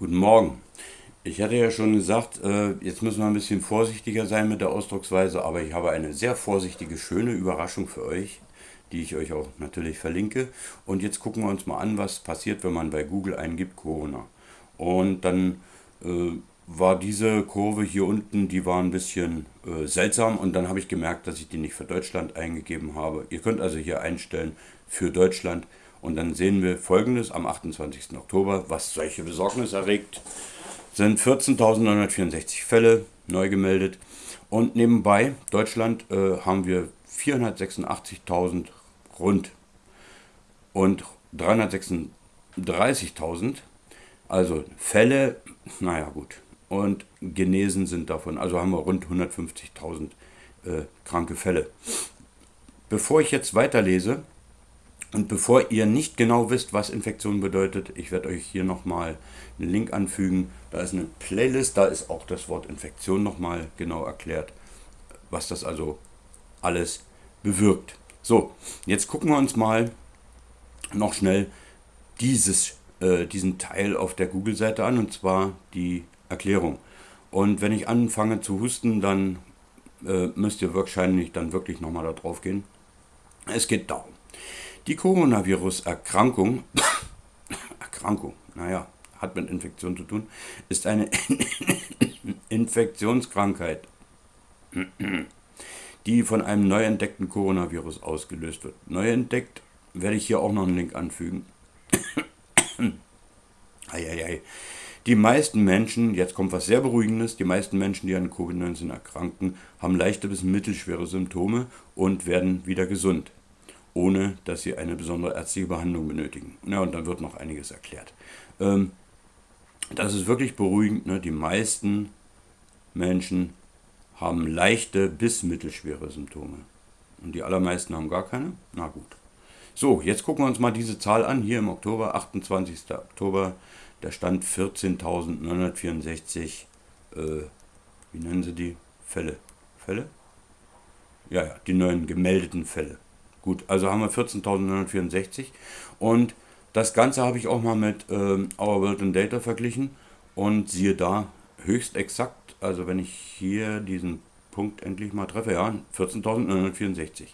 Guten Morgen. Ich hatte ja schon gesagt, äh, jetzt müssen wir ein bisschen vorsichtiger sein mit der Ausdrucksweise, aber ich habe eine sehr vorsichtige, schöne Überraschung für euch, die ich euch auch natürlich verlinke. Und jetzt gucken wir uns mal an, was passiert, wenn man bei Google eingibt Corona. Und dann äh, war diese Kurve hier unten, die war ein bisschen äh, seltsam und dann habe ich gemerkt, dass ich die nicht für Deutschland eingegeben habe. Ihr könnt also hier einstellen für Deutschland und dann sehen wir folgendes am 28. Oktober, was solche Besorgnis erregt, sind 14.964 Fälle neu gemeldet. Und nebenbei, Deutschland, äh, haben wir 486.000 rund und 336.000. Also Fälle, naja gut. Und genesen sind davon, also haben wir rund 150.000 äh, kranke Fälle. Bevor ich jetzt weiterlese, und bevor ihr nicht genau wisst, was Infektion bedeutet, ich werde euch hier nochmal einen Link anfügen. Da ist eine Playlist, da ist auch das Wort Infektion nochmal genau erklärt, was das also alles bewirkt. So, jetzt gucken wir uns mal noch schnell dieses, äh, diesen Teil auf der Google-Seite an, und zwar die Erklärung. Und wenn ich anfange zu husten, dann äh, müsst ihr wahrscheinlich dann wirklich nochmal da drauf gehen. Es geht darum. Die Coronavirus-Erkrankung, Erkrankung, naja, hat mit Infektion zu tun, ist eine Infektionskrankheit, die von einem neu entdeckten Coronavirus ausgelöst wird. Neu entdeckt werde ich hier auch noch einen Link anfügen. Eieiei. Die meisten Menschen, jetzt kommt was sehr Beruhigendes, die meisten Menschen, die an Covid-19 erkranken, haben leichte bis mittelschwere Symptome und werden wieder gesund ohne dass sie eine besondere ärztliche Behandlung benötigen. Ja, und dann wird noch einiges erklärt. Ähm, das ist wirklich beruhigend. Ne? Die meisten Menschen haben leichte bis mittelschwere Symptome. Und die allermeisten haben gar keine? Na gut. So, jetzt gucken wir uns mal diese Zahl an. Hier im Oktober, 28. Oktober, der Stand 14.964, äh, wie nennen sie die? Fälle. Fälle? Ja, ja, die neuen gemeldeten Fälle. Gut, also haben wir 14.964 und das Ganze habe ich auch mal mit ähm, Our World in Data verglichen und siehe da, höchst exakt, also wenn ich hier diesen Punkt endlich mal treffe, ja, 14.964.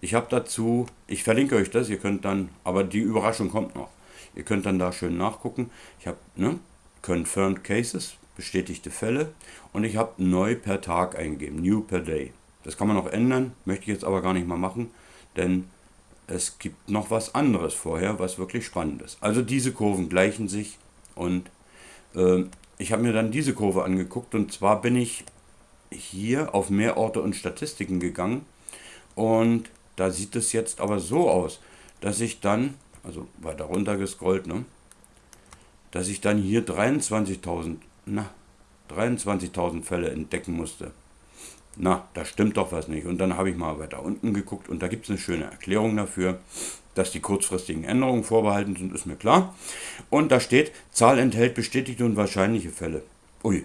Ich habe dazu, ich verlinke euch das, ihr könnt dann, aber die Überraschung kommt noch. Ihr könnt dann da schön nachgucken. Ich habe ne, Confirmed Cases, bestätigte Fälle und ich habe neu per Tag eingegeben, New per Day. Das kann man noch ändern, möchte ich jetzt aber gar nicht mal machen denn es gibt noch was anderes vorher, was wirklich spannend ist. Also diese Kurven gleichen sich und äh, ich habe mir dann diese Kurve angeguckt und zwar bin ich hier auf mehr Orte und Statistiken gegangen und da sieht es jetzt aber so aus, dass ich dann, also weiter runter gescrollt, ne, dass ich dann hier 23.000, na, 23.000 Fälle entdecken musste na, da stimmt doch was nicht. Und dann habe ich mal weiter unten geguckt und da gibt es eine schöne Erklärung dafür, dass die kurzfristigen Änderungen vorbehalten sind, ist mir klar. Und da steht, Zahl enthält bestätigte und wahrscheinliche Fälle. Ui.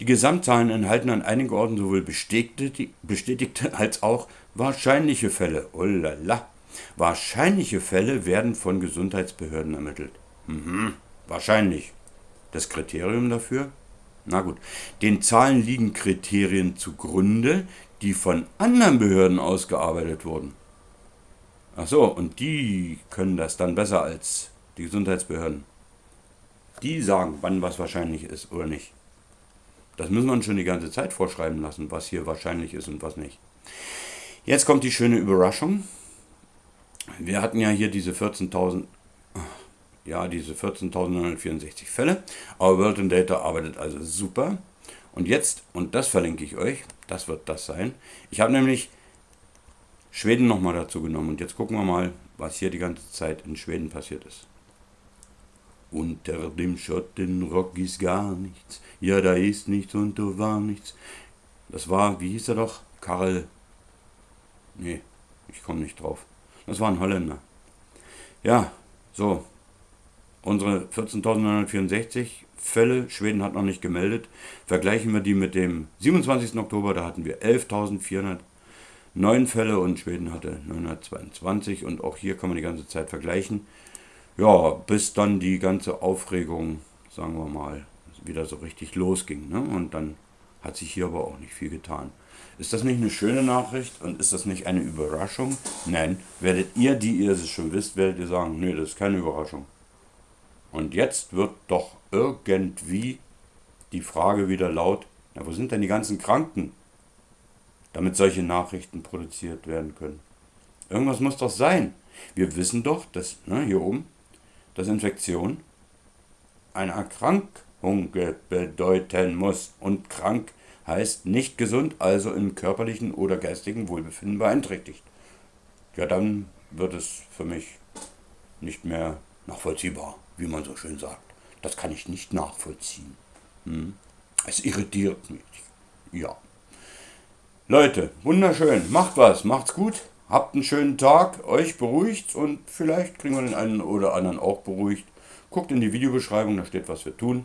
Die Gesamtzahlen enthalten an einigen Orten sowohl bestätigte, bestätigte als auch wahrscheinliche Fälle. Oh lala. Wahrscheinliche Fälle werden von Gesundheitsbehörden ermittelt. Mhm, wahrscheinlich. Das Kriterium dafür? Na gut, den Zahlen liegen Kriterien zugrunde, die von anderen Behörden ausgearbeitet wurden. Ach so, und die können das dann besser als die Gesundheitsbehörden. Die sagen, wann was wahrscheinlich ist oder nicht. Das müssen wir uns schon die ganze Zeit vorschreiben lassen, was hier wahrscheinlich ist und was nicht. Jetzt kommt die schöne Überraschung. Wir hatten ja hier diese 14.000 ja, diese 14.964 Fälle. Aber World in Data arbeitet also super. Und jetzt, und das verlinke ich euch, das wird das sein. Ich habe nämlich Schweden nochmal dazu genommen. Und jetzt gucken wir mal, was hier die ganze Zeit in Schweden passiert ist. Unter dem Schottenrock ist gar nichts. Ja, da ist nichts und da war nichts. Das war, wie hieß er doch? Karl. Nee, ich komme nicht drauf. Das war ein Holländer. Ja, so, unsere 14.964 Fälle, Schweden hat noch nicht gemeldet, vergleichen wir die mit dem 27. Oktober, da hatten wir 11.409 Fälle und Schweden hatte 922 und auch hier kann man die ganze Zeit vergleichen. Ja, bis dann die ganze Aufregung sagen wir mal, wieder so richtig losging. Ne? Und dann hat sich hier aber auch nicht viel getan. Ist das nicht eine schöne Nachricht und ist das nicht eine Überraschung? Nein, werdet ihr, die ihr es schon wisst, werdet ihr sagen, nee, das ist keine Überraschung. Und jetzt wird doch irgendwie die Frage wieder laut, na, wo sind denn die ganzen Kranken, damit solche Nachrichten produziert werden können? Irgendwas muss doch sein. Wir wissen doch, dass, ne, hier oben, dass Infektion eine Erkrankung bedeuten muss. Und krank heißt nicht gesund, also im körperlichen oder geistigen Wohlbefinden beeinträchtigt. Ja, dann wird es für mich nicht mehr nachvollziehbar, wie man so schön sagt. Das kann ich nicht nachvollziehen. Hm? Es irritiert mich. Ja. Leute, wunderschön. Macht was, macht's gut. Habt einen schönen Tag, euch beruhigt und vielleicht kriegen wir den einen oder anderen auch beruhigt. Guckt in die Videobeschreibung, da steht, was wir tun.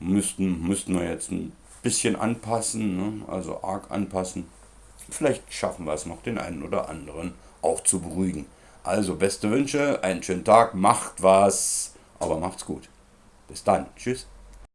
Müssten, müssten wir jetzt ein bisschen anpassen, ne? also arg anpassen. Vielleicht schaffen wir es noch, den einen oder anderen auch zu beruhigen. Also beste Wünsche, einen schönen Tag, macht was, aber macht's gut. Bis dann, tschüss.